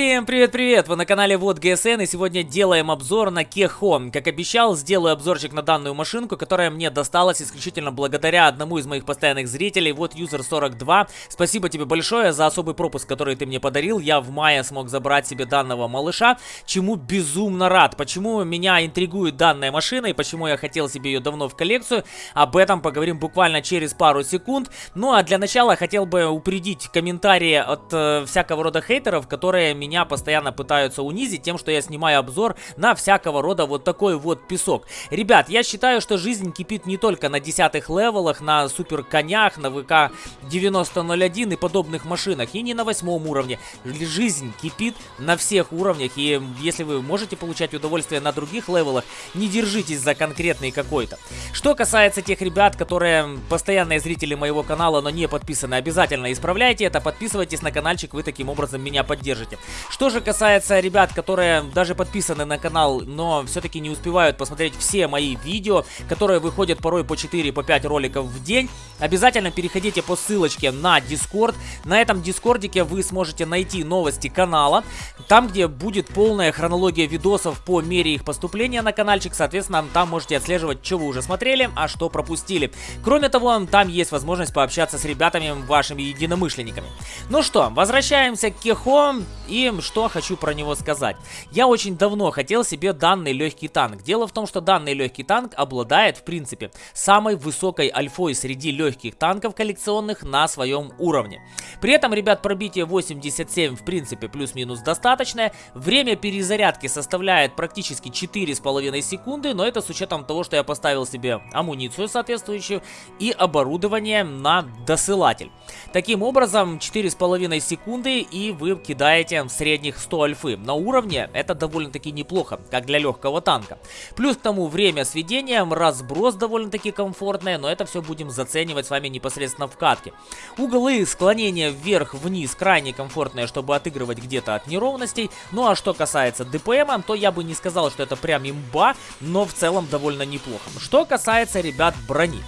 Всем привет-привет! Вы на канале Вот ГСН и сегодня делаем обзор на Кехо. Как обещал, сделаю обзорчик на данную машинку, которая мне досталась исключительно благодаря одному из моих постоянных зрителей, вот User42. Спасибо тебе большое за особый пропуск, который ты мне подарил. Я в мае смог забрать себе данного малыша, чему безумно рад. Почему меня интригует данная машина и почему я хотел себе ее давно в коллекцию, об этом поговорим буквально через пару секунд. Ну а для начала хотел бы упредить комментарии от э, всякого рода хейтеров, которые меня постоянно пытаются унизить тем, что я снимаю обзор на всякого рода вот такой вот песок. Ребят, я считаю, что жизнь кипит не только на десятых левелах, на супер конях, на ВК 9001 и подобных машинах, и не на восьмом уровне. Жизнь кипит на всех уровнях, и если вы можете получать удовольствие на других левелах, не держитесь за конкретный какой-то. Что касается тех ребят, которые постоянные зрители моего канала, но не подписаны, обязательно исправляйте это, подписывайтесь на каналчик, вы таким образом меня поддержите. Что же касается ребят, которые даже подписаны на канал, но все-таки не успевают посмотреть все мои видео, которые выходят порой по 4-5 по роликов в день, обязательно переходите по ссылочке на Discord. На этом Дискордике вы сможете найти новости канала, там, где будет полная хронология видосов по мере их поступления на каналчик, соответственно, там можете отслеживать, что вы уже смотрели, а что пропустили. Кроме того, там есть возможность пообщаться с ребятами, вашими единомышленниками. Ну что, возвращаемся к Кехо и что хочу про него сказать. Я очень давно хотел себе данный легкий танк. Дело в том, что данный легкий танк обладает, в принципе, самой высокой альфой среди легких танков коллекционных на своем уровне. При этом, ребят, пробитие 87, в принципе, плюс-минус достаточное. Время перезарядки составляет практически 4,5 секунды, но это с учетом того, что я поставил себе амуницию соответствующую и оборудование на досылатель. Таким образом, 4,5 секунды и вы кидаете средних 100 альфы. На уровне это довольно-таки неплохо, как для легкого танка. Плюс к тому время сведения, разброс довольно-таки комфортный, но это все будем заценивать с вами непосредственно в катке. Углы склонения вверх-вниз крайне комфортные, чтобы отыгрывать где-то от неровностей. Ну а что касается ДПМа, то я бы не сказал, что это прям имба, но в целом довольно неплохо. Что касается, ребят, брони.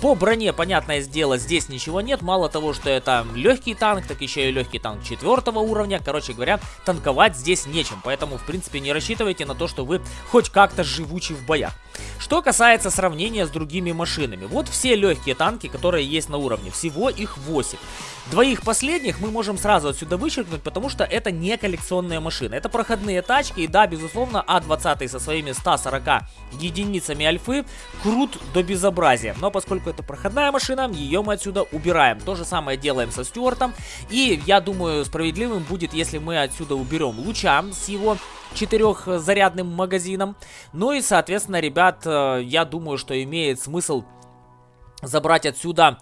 По броне, понятное дело, здесь ничего нет. Мало того, что это легкий танк, так еще и легкий танк четвертого уровня. Короче говоря, танковать здесь нечем. Поэтому, в принципе, не рассчитывайте на то, что вы хоть как-то живучи в боях. Что касается сравнения с другими машинами. Вот все легкие танки, которые есть на уровне. Всего их 8. Двоих последних мы можем сразу отсюда вычеркнуть, потому что это не коллекционные машины. Это проходные тачки, и да, безусловно, А20 со своими 140 единицами альфы крут до безобразия. Но поскольку это проходная машина, ее мы отсюда убираем. То же самое делаем со Стюартом. И я думаю, справедливым будет, если мы отсюда уберем Луча с его четырехзарядным магазином. Ну и, соответственно, ребят, э, я думаю, что имеет смысл забрать отсюда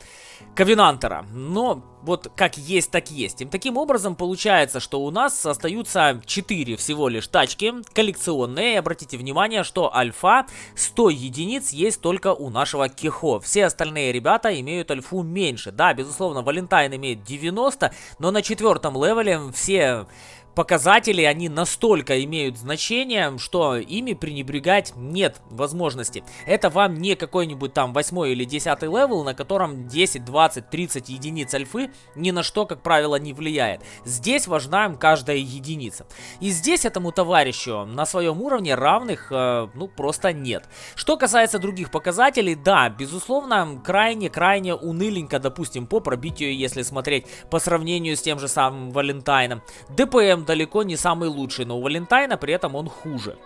Ковенантера. Но вот как есть, так есть. И таким образом получается, что у нас остаются 4 всего лишь тачки коллекционные. И обратите внимание, что альфа 100 единиц есть только у нашего Кехо. Все остальные ребята имеют альфу меньше. Да, безусловно, Валентайн имеет 90, но на четвертом левеле все показатели, они настолько имеют значение, что ими пренебрегать нет возможности. Это вам не какой-нибудь там 8 или 10 левел, на котором 10, 20, 30 единиц альфы ни на что, как правило, не влияет. Здесь важна каждая единица. И здесь этому товарищу на своем уровне равных, э, ну, просто нет. Что касается других показателей, да, безусловно, крайне-крайне уныленько, допустим, по пробитию, если смотреть по сравнению с тем же самым Валентайном. ДПМ далеко не самый лучший, но у Валентайна при этом он хуже.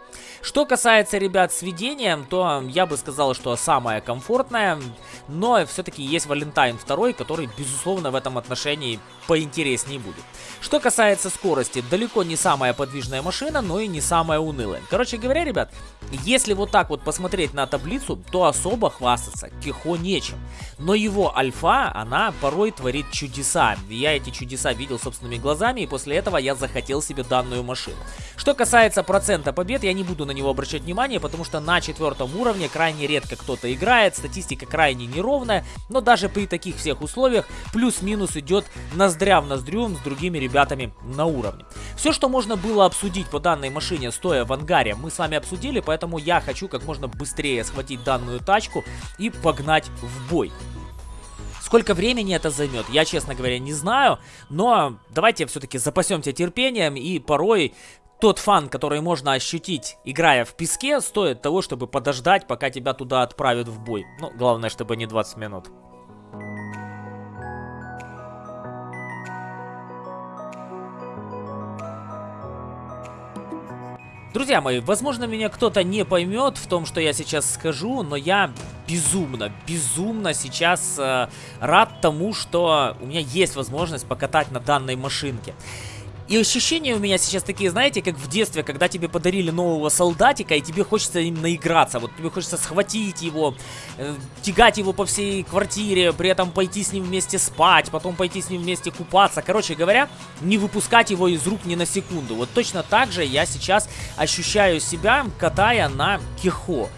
Что касается, ребят, сведения, то я бы сказал, что самое комфортное, но все-таки есть Валентайн 2, который, безусловно, в этом отношении поинтереснее будет. Что касается скорости, далеко не самая подвижная машина, но и не самая унылая. Короче говоря, ребят, если вот так вот посмотреть на таблицу, то особо хвастаться Кихо нечем. Но его альфа, она порой творит чудеса. Я эти чудеса видел собственными глазами, и после этого я захотел себе данную машину. Что касается процента побед, я не буду на него обращать внимание, потому что на четвертом уровне крайне редко кто-то играет, статистика крайне неровная, но даже при таких всех условиях плюс-минус идет ноздря в ноздрю с другими ребятами на уровне. Все, что можно было обсудить по данной машине, стоя в ангаре, мы с вами обсудили, поэтому я хочу как можно быстрее схватить данную тачку и погнать в бой. Сколько времени это займет, я, честно говоря, не знаю. Но давайте все-таки запасемся терпением и порой тот фан, который можно ощутить, играя в песке, стоит того, чтобы подождать, пока тебя туда отправят в бой. Ну, главное, чтобы не 20 минут. Друзья мои, возможно, меня кто-то не поймет в том, что я сейчас скажу, но я безумно, безумно сейчас э, рад тому, что у меня есть возможность покатать на данной машинке. И ощущения у меня сейчас такие, знаете, как в детстве, когда тебе подарили нового солдатика, и тебе хочется им наиграться. Вот тебе хочется схватить его, э, тягать его по всей квартире, при этом пойти с ним вместе спать, потом пойти с ним вместе купаться. Короче говоря, не выпускать его из рук ни на секунду. Вот точно так же я сейчас ощущаю себя, катая на Кихо.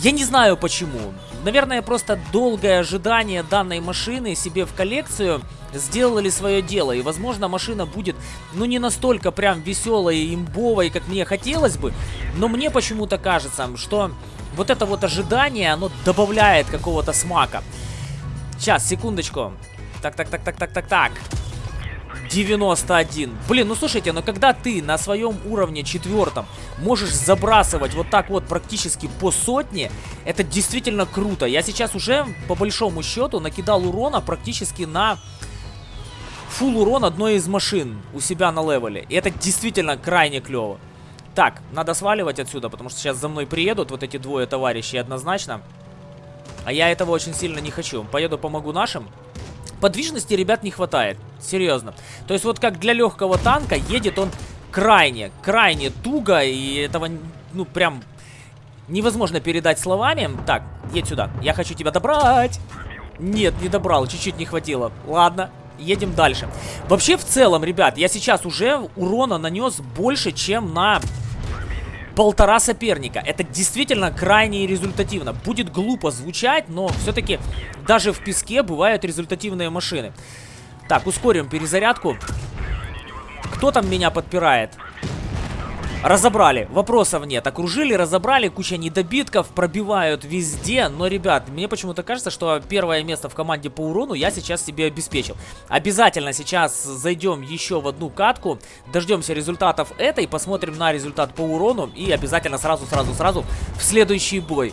Я не знаю почему. Наверное, просто долгое ожидание данной машины себе в коллекцию сделали свое дело. И, возможно, машина будет, ну, не настолько прям веселой и имбовой, как мне хотелось бы. Но мне почему-то кажется, что вот это вот ожидание, оно добавляет какого-то смака. Сейчас, секундочку. Так, так, так, так, так, так, так. 91. Блин, ну слушайте, но когда ты на своем уровне четвертом можешь забрасывать вот так вот практически по сотне, это действительно круто. Я сейчас уже, по большому счету, накидал урона практически на фул урон одной из машин у себя на левеле. И это действительно крайне клево. Так, надо сваливать отсюда, потому что сейчас за мной приедут вот эти двое товарищей однозначно. А я этого очень сильно не хочу. Поеду помогу нашим. Подвижности, ребят, не хватает. Серьезно. То есть вот как для легкого танка едет он крайне, крайне туго. И этого, ну, прям невозможно передать словами. Так, едь сюда. Я хочу тебя добрать. Нет, не добрал. Чуть-чуть не хватило. Ладно, едем дальше. Вообще, в целом, ребят, я сейчас уже урона нанес больше, чем на полтора соперника. Это действительно крайне результативно. Будет глупо звучать, но все-таки даже в песке бывают результативные машины. Так, ускорим перезарядку. Кто там меня подпирает? Разобрали, вопросов нет. Окружили, разобрали, куча недобитков, пробивают везде. Но, ребят, мне почему-то кажется, что первое место в команде по урону я сейчас себе обеспечил. Обязательно сейчас зайдем еще в одну катку, дождемся результатов этой, посмотрим на результат по урону и обязательно сразу-сразу-сразу в следующий бой.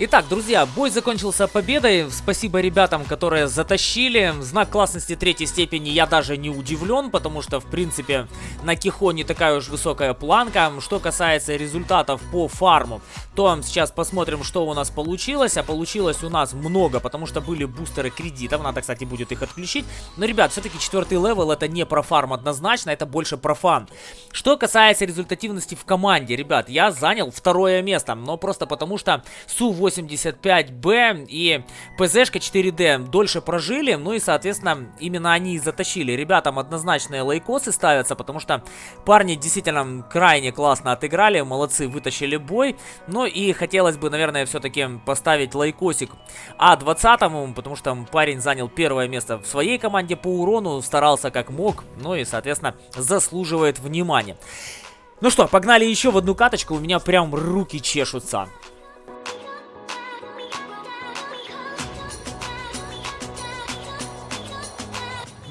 Итак, друзья, бой закончился победой. Спасибо ребятам, которые затащили. Знак классности третьей степени я даже не удивлен, потому что, в принципе, на Кихо не такая уж высокая планка. Что касается результатов по фарму, то сейчас посмотрим, что у нас получилось. А получилось у нас много, потому что были бустеры кредитов. Надо, кстати, будет их отключить. Но, ребят, все-таки четвертый левел это не про фарм однозначно, это больше про фан. Что касается результативности в команде, ребят, я занял второе место. Но просто потому что Су-8 85Б и ПЗшка 4D дольше прожили, ну и, соответственно, именно они и затащили. Ребятам однозначные лайкосы ставятся, потому что парни действительно крайне классно отыграли, молодцы, вытащили бой. Ну и хотелось бы, наверное, все-таки поставить лайкосик А20, потому что парень занял первое место в своей команде по урону, старался как мог, ну и, соответственно, заслуживает внимания. Ну что, погнали еще в одну каточку, у меня прям руки чешутся.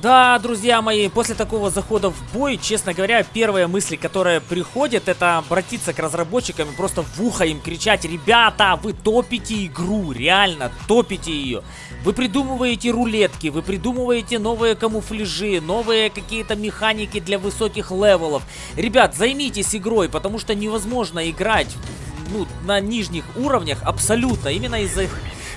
Да, друзья мои, после такого захода в бой, честно говоря, первые мысли, которые приходят, это обратиться к разработчикам и просто в ухо им кричать, ребята, вы топите игру, реально, топите ее. Вы придумываете рулетки, вы придумываете новые камуфляжи, новые какие-то механики для высоких левелов. Ребят, займитесь игрой, потому что невозможно играть ну, на нижних уровнях абсолютно, именно из-за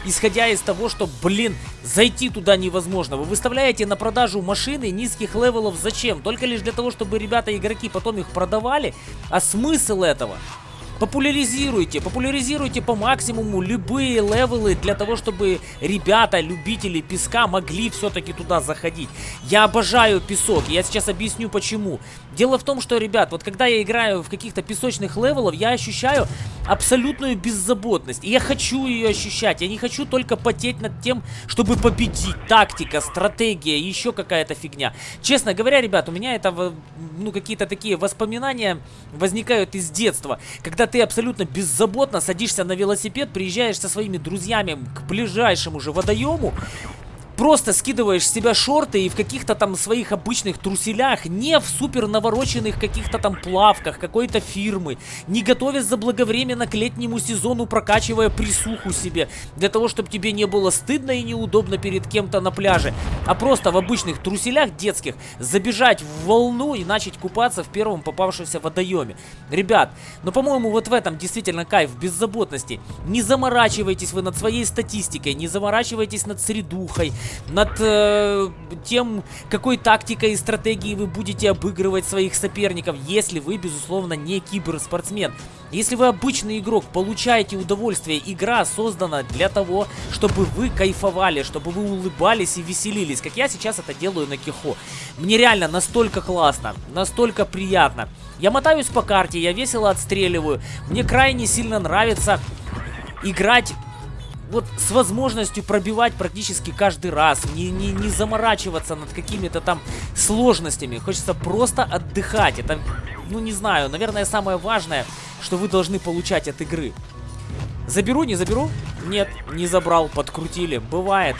исходя из того, что, блин, зайти туда невозможно. Вы выставляете на продажу машины низких левелов зачем? Только лишь для того, чтобы ребята-игроки потом их продавали? А смысл этого? Популяризируйте, популяризируйте по максимуму любые левелы для того, чтобы ребята, любители песка могли все-таки туда заходить. Я обожаю песок, я сейчас объясню почему. Дело в том, что, ребят, вот когда я играю в каких-то песочных левелов, я ощущаю абсолютную беззаботность. И я хочу ее ощущать. Я не хочу только потеть над тем, чтобы победить. Тактика, стратегия, еще какая-то фигня. Честно говоря, ребят, у меня это, ну, какие-то такие воспоминания возникают из детства. Когда ты абсолютно беззаботно садишься на велосипед, приезжаешь со своими друзьями к ближайшему же водоему, просто скидываешь с себя шорты и в каких-то там своих обычных труселях, не в супер навороченных каких-то там плавках какой-то фирмы, не готовясь заблаговременно к летнему сезону, прокачивая присуху себе, для того, чтобы тебе не было стыдно и неудобно перед кем-то на пляже, а просто в обычных труселях детских забежать в волну и начать купаться в первом попавшемся водоеме. Ребят, ну по-моему вот в этом действительно кайф, беззаботности. Не заморачивайтесь вы над своей статистикой, не заморачивайтесь над средухой, над э, тем, какой тактикой и стратегией вы будете обыгрывать своих соперников, если вы, безусловно, не киберспортсмен. Если вы обычный игрок, получаете удовольствие, игра создана для того, чтобы вы кайфовали, чтобы вы улыбались и веселились, как я сейчас это делаю на Кихо. Мне реально настолько классно, настолько приятно. Я мотаюсь по карте, я весело отстреливаю, мне крайне сильно нравится играть вот с возможностью пробивать практически каждый раз, не, не, не заморачиваться над какими-то там сложностями. Хочется просто отдыхать. Это, ну не знаю, наверное, самое важное, что вы должны получать от игры. Заберу, не заберу? Нет, не забрал, подкрутили. Бывает.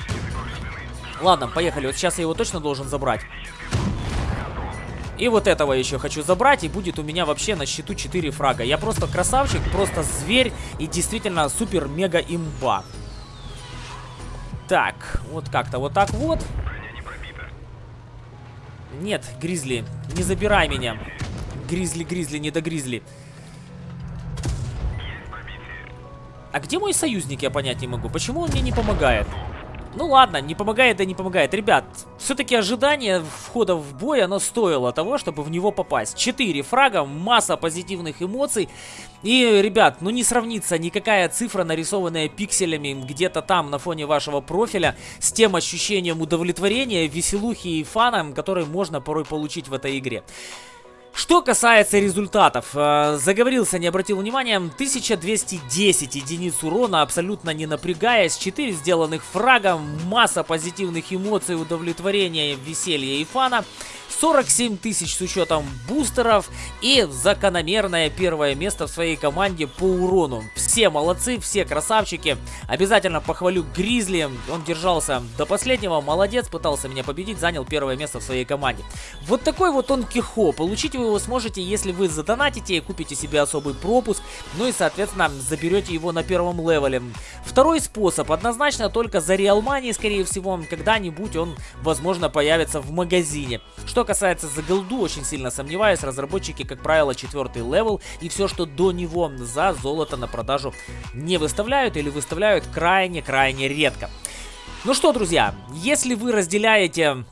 Ладно, поехали. Вот сейчас я его точно должен забрать. И вот этого еще хочу забрать, и будет у меня вообще на счету 4 фрага. Я просто красавчик, просто зверь и действительно супер-мега-имба. Так, вот как-то вот так вот. Нет, Гризли, не забирай меня. Гризли, Гризли, не до Гризли. А где мой союзник, я понять не могу. Почему он мне не помогает? Ну ладно, не помогает, да не помогает. Ребят, все-таки ожидание входа в бой, оно стоило того, чтобы в него попасть. Четыре фрага, масса позитивных эмоций. И, ребят, ну не сравнится никакая цифра, нарисованная пикселями где-то там на фоне вашего профиля, с тем ощущением удовлетворения, веселухи и фана, который можно порой получить в этой игре. Что касается результатов, э, заговорился, не обратил внимания, 1210 единиц урона, абсолютно не напрягаясь, 4 сделанных фрага, масса позитивных эмоций, удовлетворения, веселья и фана. 47 тысяч с учетом бустеров и закономерное первое место в своей команде по урону. Все молодцы, все красавчики. Обязательно похвалю Гризли, он держался до последнего, молодец, пытался меня победить, занял первое место в своей команде. Вот такой вот он кихо. Получить вы его сможете, если вы задонатите и купите себе особый пропуск, ну и, соответственно, заберете его на первом левеле. Второй способ, однозначно только за Real Money, скорее всего, когда-нибудь он, возможно, появится в магазине. Что касается за голду, очень сильно сомневаюсь. Разработчики, как правило, четвертый левел. И все, что до него за золото на продажу не выставляют или выставляют крайне-крайне редко. Ну что, друзья, если вы разделяете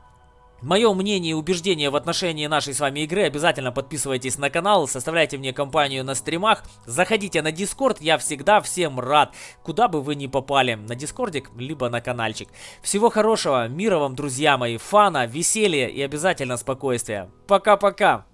Мое мнение и убеждение в отношении нашей с вами игры, обязательно подписывайтесь на канал, составляйте мне компанию на стримах, заходите на Дискорд, я всегда всем рад, куда бы вы ни попали, на Дискордик, либо на каналчик. Всего хорошего, мира вам, друзья мои, фана, веселья и обязательно спокойствия. Пока-пока!